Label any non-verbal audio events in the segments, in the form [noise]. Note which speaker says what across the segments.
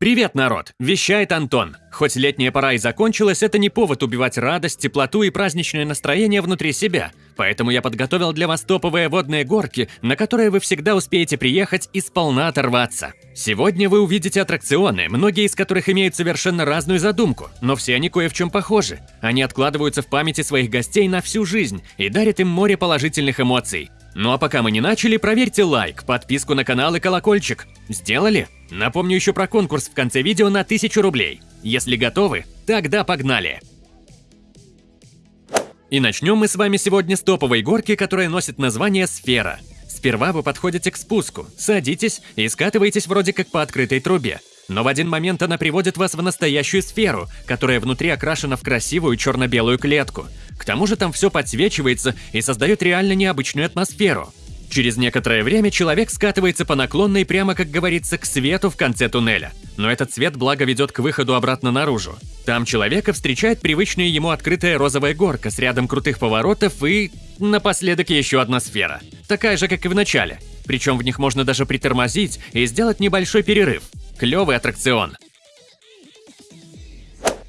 Speaker 1: Привет, народ! Вещает Антон. Хоть летняя пора и закончилась, это не повод убивать радость, теплоту и праздничное настроение внутри себя. Поэтому я подготовил для вас топовые водные горки, на которые вы всегда успеете приехать и сполна оторваться. Сегодня вы увидите аттракционы, многие из которых имеют совершенно разную задумку, но все они кое в чем похожи. Они откладываются в памяти своих гостей на всю жизнь и дарят им море положительных эмоций. Ну а пока мы не начали, проверьте лайк, подписку на канал и колокольчик. Сделали? Напомню еще про конкурс в конце видео на 1000 рублей. Если готовы, тогда погнали! И начнем мы с вами сегодня с топовой горки, которая носит название «Сфера». Сперва вы подходите к спуску, садитесь и скатываетесь вроде как по открытой трубе. Но в один момент она приводит вас в настоящую сферу, которая внутри окрашена в красивую черно-белую клетку. К тому же там все подсвечивается и создает реально необычную атмосферу. Через некоторое время человек скатывается по наклонной прямо, как говорится, к свету в конце туннеля. Но этот свет благо ведет к выходу обратно наружу. Там человека встречает привычная ему открытая розовая горка с рядом крутых поворотов и... напоследок еще одна сфера. Такая же, как и в начале. Причем в них можно даже притормозить и сделать небольшой перерыв. Клевый аттракцион.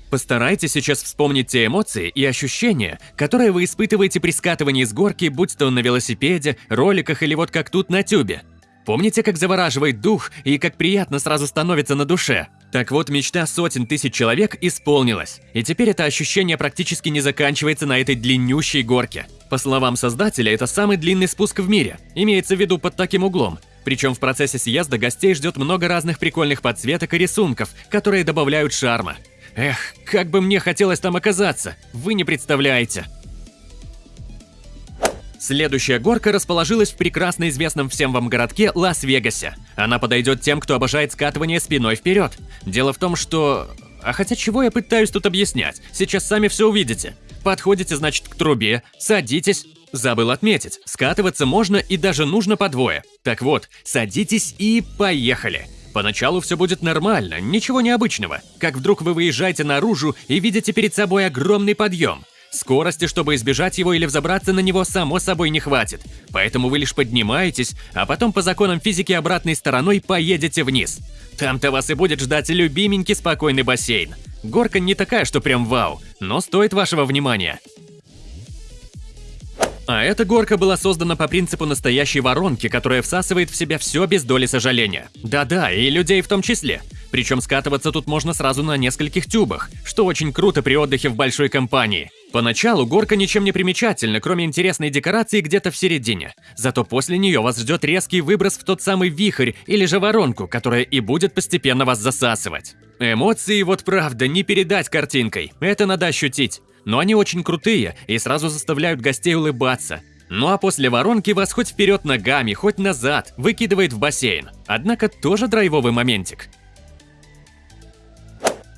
Speaker 1: Постарайтесь сейчас вспомнить те эмоции и ощущения, которые вы испытываете при скатывании с горки, будь то на велосипеде, роликах или вот как тут на тюбе. Помните, как завораживает дух и как приятно сразу становится на душе? Так вот, мечта сотен тысяч человек исполнилась. И теперь это ощущение практически не заканчивается на этой длиннющей горке. По словам создателя, это самый длинный спуск в мире. Имеется в виду под таким углом. Причем в процессе съезда гостей ждет много разных прикольных подсветок и рисунков, которые добавляют шарма. Эх, как бы мне хотелось там оказаться, вы не представляете. Следующая горка расположилась в прекрасно известном всем вам городке Лас-Вегасе. Она подойдет тем, кто обожает скатывание спиной вперед. Дело в том, что... А хотя чего я пытаюсь тут объяснять? Сейчас сами все увидите. Подходите, значит, к трубе, садитесь. Забыл отметить, скатываться можно и даже нужно по двое. Так вот, садитесь и поехали. Поначалу все будет нормально, ничего необычного. Как вдруг вы выезжаете наружу и видите перед собой огромный подъем. Скорости, чтобы избежать его или взобраться на него, само собой не хватит. Поэтому вы лишь поднимаетесь, а потом по законам физики обратной стороной поедете вниз. Там-то вас и будет ждать любименький спокойный бассейн. Горка не такая, что прям вау, но стоит вашего внимания. А эта горка была создана по принципу настоящей воронки, которая всасывает в себя все без доли сожаления. Да-да, и людей в том числе. Причем скатываться тут можно сразу на нескольких тюбах, что очень круто при отдыхе в большой компании. Поначалу горка ничем не примечательна, кроме интересной декорации где-то в середине. Зато после нее вас ждет резкий выброс в тот самый вихрь или же воронку, которая и будет постепенно вас засасывать. Эмоции вот правда не передать картинкой, это надо ощутить но они очень крутые и сразу заставляют гостей улыбаться. Ну а после воронки вас хоть вперед ногами, хоть назад выкидывает в бассейн. Однако тоже драйвовый моментик.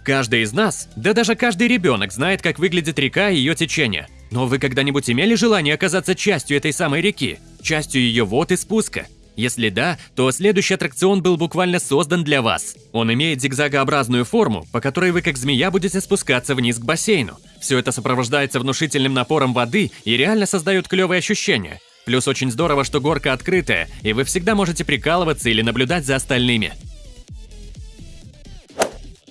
Speaker 1: Каждый из нас, да даже каждый ребенок знает, как выглядит река и ее течение. Но вы когда-нибудь имели желание оказаться частью этой самой реки? Частью ее вод и спуска? Если да, то следующий аттракцион был буквально создан для вас. Он имеет зигзагообразную форму, по которой вы как змея будете спускаться вниз к бассейну. Все это сопровождается внушительным напором воды и реально создает клевые ощущения. Плюс очень здорово, что горка открытая, и вы всегда можете прикалываться или наблюдать за остальными.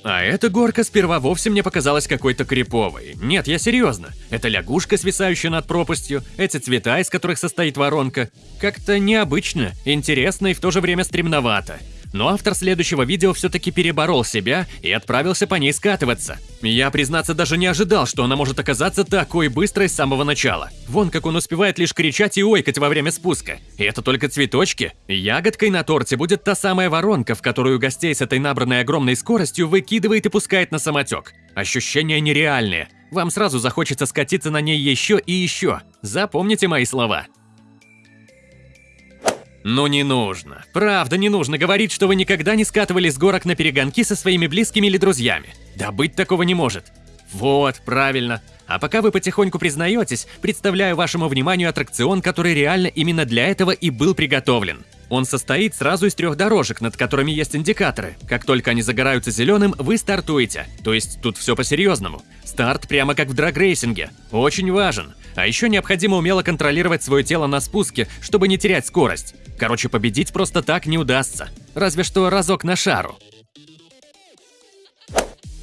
Speaker 1: А эта горка сперва вовсе мне показалась какой-то криповой. Нет, я серьезно. Это лягушка, свисающая над пропастью, эти цвета, из которых состоит воронка. Как-то необычно, интересно и в то же время стремновато. Но автор следующего видео все-таки переборол себя и отправился по ней скатываться. Я, признаться, даже не ожидал, что она может оказаться такой быстрой с самого начала. Вон как он успевает лишь кричать и ойкать во время спуска. И это только цветочки. Ягодкой на торте будет та самая воронка, в которую гостей с этой набранной огромной скоростью выкидывает и пускает на самотек. Ощущения нереальные. Вам сразу захочется скатиться на ней еще и еще. Запомните мои слова. Ну не нужно. Правда, не нужно говорить, что вы никогда не скатывали с горок на перегонки со своими близкими или друзьями. Да быть такого не может. Вот, правильно. А пока вы потихоньку признаетесь, представляю вашему вниманию аттракцион, который реально именно для этого и был приготовлен. Он состоит сразу из трех дорожек, над которыми есть индикаторы. Как только они загораются зеленым, вы стартуете. То есть тут все по-серьезному. Старт прямо как в драгрейсинге. Очень важен. А еще необходимо умело контролировать свое тело на спуске, чтобы не терять скорость. Короче, победить просто так не удастся. Разве что разок на шару.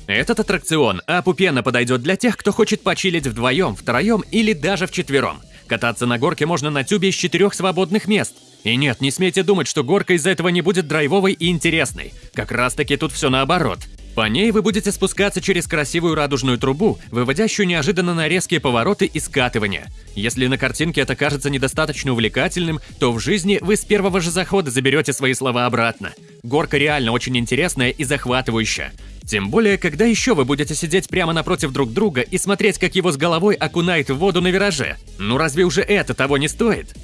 Speaker 1: Этот аттракцион Апупена подойдет для тех, кто хочет почилить вдвоем, втроем или даже вчетвером. Кататься на горке можно на тюбе из четырех свободных мест. И нет, не смейте думать, что горка из-за этого не будет драйвовой и интересной. Как раз таки тут все наоборот. По ней вы будете спускаться через красивую радужную трубу, выводящую неожиданно на резкие повороты и скатывания. Если на картинке это кажется недостаточно увлекательным, то в жизни вы с первого же захода заберете свои слова обратно. Горка реально очень интересная и захватывающая. Тем более, когда еще вы будете сидеть прямо напротив друг друга и смотреть, как его с головой окунает в воду на вираже? Ну разве уже это того не стоит?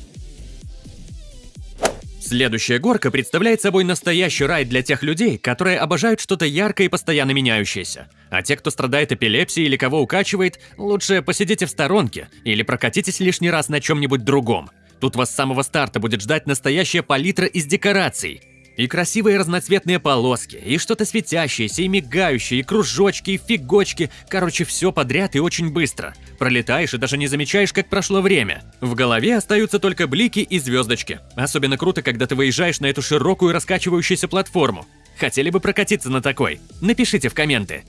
Speaker 1: Следующая горка представляет собой настоящий рай для тех людей, которые обожают что-то яркое и постоянно меняющееся. А те, кто страдает эпилепсией или кого укачивает, лучше посидите в сторонке или прокатитесь лишний раз на чем-нибудь другом. Тут вас с самого старта будет ждать настоящая палитра из декораций – и красивые разноцветные полоски, и что-то светящееся, и мигающее, и кружочки, и фигочки. Короче, все подряд и очень быстро. Пролетаешь и даже не замечаешь, как прошло время. В голове остаются только блики и звездочки. Особенно круто, когда ты выезжаешь на эту широкую раскачивающуюся платформу. Хотели бы прокатиться на такой? Напишите в комменты.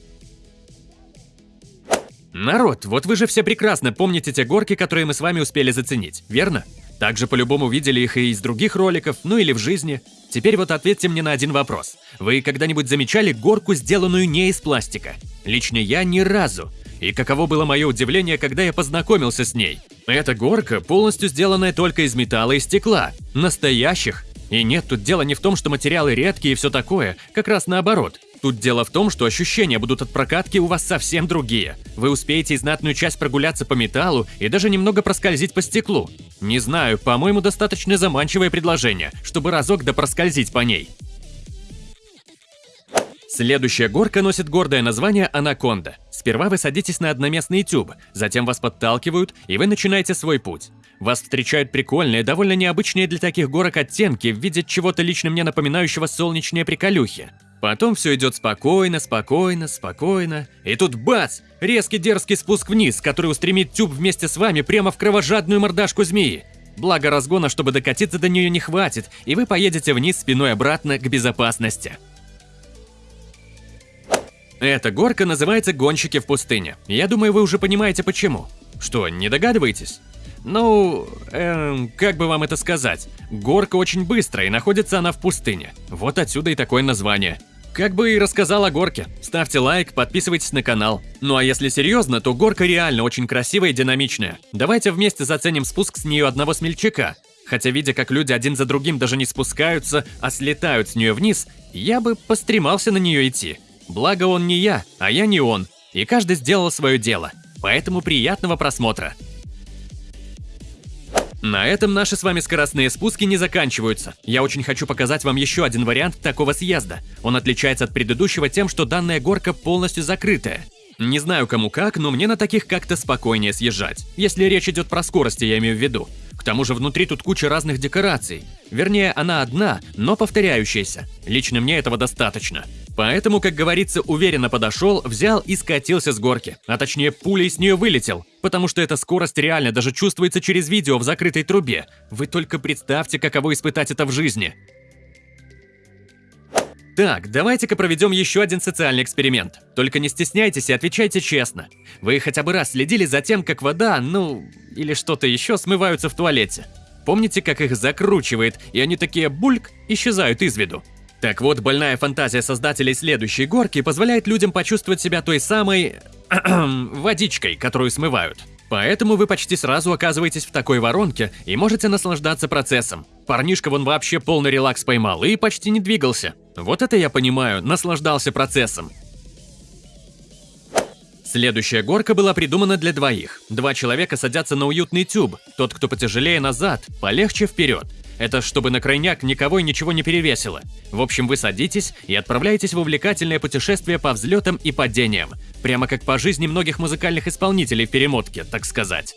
Speaker 1: Народ, вот вы же все прекрасно помните те горки, которые мы с вами успели заценить, верно? Также по-любому видели их и из других роликов, ну или в жизни. Теперь вот ответьте мне на один вопрос. Вы когда-нибудь замечали горку, сделанную не из пластика? Лично я ни разу. И каково было мое удивление, когда я познакомился с ней. Эта горка полностью сделанная только из металла и стекла. Настоящих. И нет, тут дело не в том, что материалы редкие и все такое, как раз наоборот. Тут дело в том, что ощущения будут от прокатки у вас совсем другие. Вы успеете и знатную часть прогуляться по металлу и даже немного проскользить по стеклу. Не знаю, по-моему, достаточно заманчивое предложение, чтобы разок да проскользить по ней. Следующая горка носит гордое название «Анаконда». Сперва вы садитесь на одноместный тюб, затем вас подталкивают, и вы начинаете свой путь. Вас встречают прикольные, довольно необычные для таких горок оттенки в виде чего-то лично мне напоминающего солнечные приколюхи. Потом все идет спокойно, спокойно, спокойно. И тут бац! Резкий дерзкий спуск вниз, который устремит тюб вместе с вами прямо в кровожадную мордашку змеи. Благо разгона, чтобы докатиться до нее не хватит, и вы поедете вниз спиной обратно к безопасности. Эта горка называется «Гонщики в пустыне». Я думаю, вы уже понимаете почему. Что, не догадываетесь? Ну, эм, как бы вам это сказать? Горка очень быстрая, и находится она в пустыне. Вот отсюда и такое название. Как бы и рассказал о горке. Ставьте лайк, подписывайтесь на канал. Ну а если серьезно, то горка реально очень красивая и динамичная. Давайте вместе заценим спуск с нее одного смельчака. Хотя видя, как люди один за другим даже не спускаются, а слетают с нее вниз, я бы постремался на нее идти. Благо он не я, а я не он. И каждый сделал свое дело. Поэтому приятного просмотра. На этом наши с вами скоростные спуски не заканчиваются. Я очень хочу показать вам еще один вариант такого съезда. Он отличается от предыдущего тем, что данная горка полностью закрытая. Не знаю кому как, но мне на таких как-то спокойнее съезжать. Если речь идет про скорости, я имею в виду. К тому же внутри тут куча разных декораций. Вернее, она одна, но повторяющаяся. Лично мне этого достаточно. Поэтому, как говорится, уверенно подошел, взял и скатился с горки. А точнее, пулей с нее вылетел. Потому что эта скорость реально даже чувствуется через видео в закрытой трубе. Вы только представьте, каково испытать это в жизни. Так, давайте-ка проведем еще один социальный эксперимент. Только не стесняйтесь и отвечайте честно. Вы хотя бы раз следили за тем, как вода, ну, или что-то еще смываются в туалете? Помните, как их закручивает, и они такие бульк исчезают из виду? Так вот, больная фантазия создателей следующей горки позволяет людям почувствовать себя той самой... [clears throat] водичкой, которую смывают. Поэтому вы почти сразу оказываетесь в такой воронке и можете наслаждаться процессом. Парнишка вон вообще полный релакс поймал и почти не двигался. Вот это я понимаю, наслаждался процессом. Следующая горка была придумана для двоих. Два человека садятся на уютный тюб, тот, кто потяжелее назад, полегче вперед. Это чтобы на крайняк никого и ничего не перевесило. В общем, вы садитесь и отправляетесь в увлекательное путешествие по взлетам и падениям. Прямо как по жизни многих музыкальных исполнителей в перемотке, так сказать.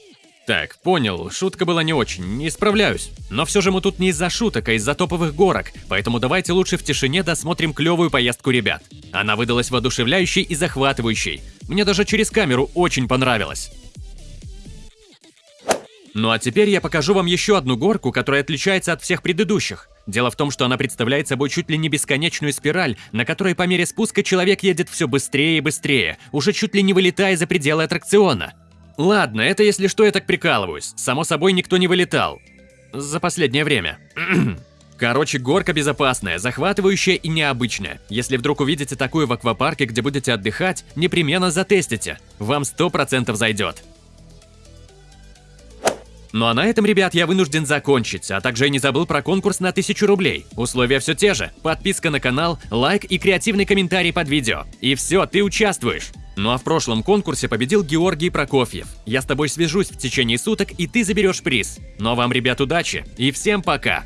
Speaker 1: Так, понял, шутка была не очень, не справляюсь. Но все же мы тут не из-за шуток, а из-за топовых горок, поэтому давайте лучше в тишине досмотрим клевую поездку ребят. Она выдалась воодушевляющей и захватывающей. Мне даже через камеру очень понравилось. Ну а теперь я покажу вам еще одну горку, которая отличается от всех предыдущих. Дело в том, что она представляет собой чуть ли не бесконечную спираль, на которой по мере спуска человек едет все быстрее и быстрее, уже чуть ли не вылетая за пределы аттракциона. Ладно, это если что я так прикалываюсь. Само собой, никто не вылетал. За последнее время. [clears throat] Короче, горка безопасная, захватывающая и необычная. Если вдруг увидите такую в аквапарке, где будете отдыхать, непременно затестите. Вам 100% зайдет. Ну а на этом, ребят, я вынужден закончить, а также я не забыл про конкурс на 1000 рублей. Условия все те же. Подписка на канал, лайк и креативный комментарий под видео. И все, ты участвуешь. Ну а в прошлом конкурсе победил Георгий Прокофьев. Я с тобой свяжусь в течение суток, и ты заберешь приз. Ну а вам, ребят, удачи и всем пока!